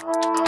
you